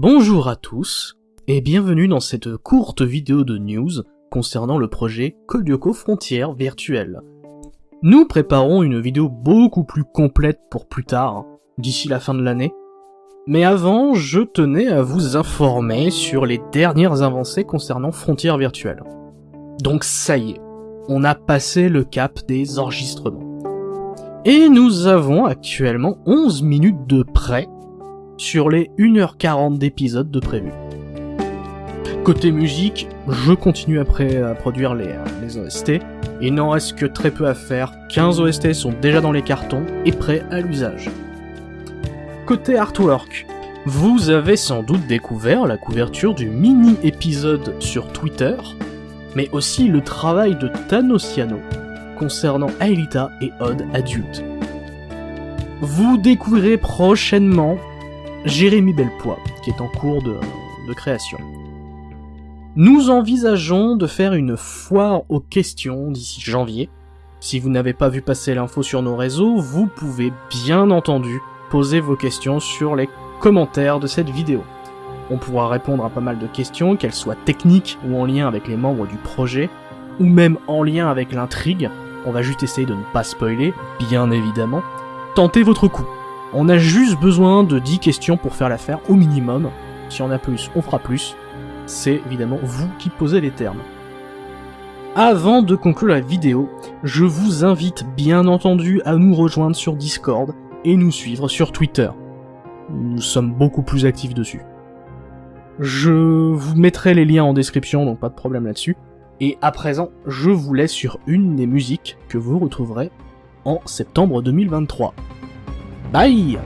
Bonjour à tous, et bienvenue dans cette courte vidéo de news concernant le projet Kodioko Frontières Virtuelles. Nous préparons une vidéo beaucoup plus complète pour plus tard, d'ici la fin de l'année, mais avant, je tenais à vous informer sur les dernières avancées concernant Frontières Virtuelles. Donc ça y est, on a passé le cap des enregistrements. Et nous avons actuellement 11 minutes de prêt sur les 1h40 d'épisodes de prévu. Côté musique, je continue après à produire les, euh, OST. Il n'en reste que très peu à faire, 15 OST sont déjà dans les cartons et prêts à l'usage. Côté artwork, vous avez sans doute découvert la couverture du mini-épisode sur Twitter, mais aussi le travail de Thanosiano concernant Aelita et Odd adulte. Vous découvrirez prochainement Jérémy Belpois, qui est en cours de, de création. Nous envisageons de faire une foire aux questions d'ici janvier. Si vous n'avez pas vu passer l'info sur nos réseaux, vous pouvez bien entendu poser vos questions sur les commentaires de cette vidéo. On pourra répondre à pas mal de questions, qu'elles soient techniques ou en lien avec les membres du projet, ou même en lien avec l'intrigue. On va juste essayer de ne pas spoiler, bien évidemment. Tentez votre coup. On a juste besoin de 10 questions pour faire l'affaire au minimum. Si on a plus, on fera plus. C'est évidemment vous qui posez les termes. Avant de conclure la vidéo, je vous invite bien entendu à nous rejoindre sur Discord et nous suivre sur Twitter. Nous sommes beaucoup plus actifs dessus. Je vous mettrai les liens en description, donc pas de problème là-dessus. Et à présent, je vous laisse sur une des musiques que vous retrouverez en septembre 2023. 难以